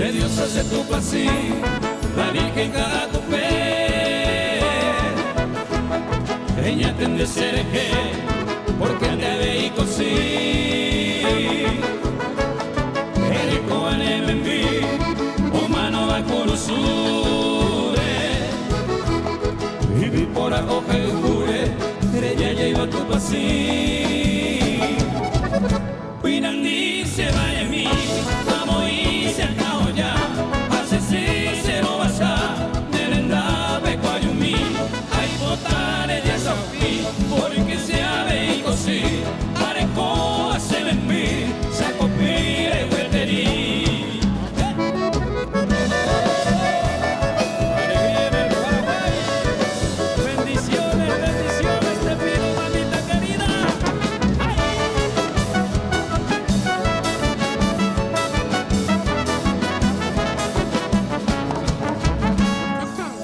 se Dios hace tu cada tu fe. Ella tende ser que, porque ve così. Eriko ane mí, humano va conosure. Vivi por acoge y jure, ella ya iba tu pasí. Pinandi se vaya a mí.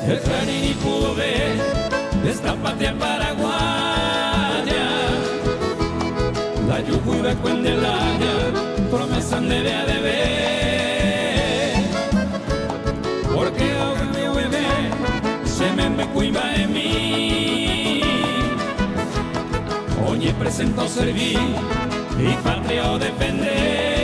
El Clarín y pudo ver esta patria paraguaya. La yujuba cuendelaña, promesa de de ver. Porque ahora me bebé, se me me cuiva en mí. Oye, presento servir y patria o defender.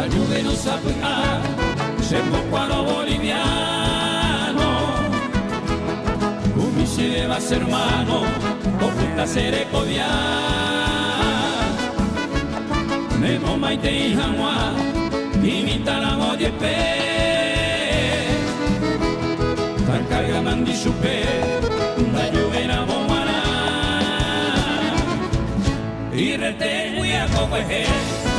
Sabe a se cuano boliviano Un se va a ser hermano o ser codiar Nemo maite y jamua imita la molle pe Tan carga mandi chupe la lluvia na bomana Y rete muy a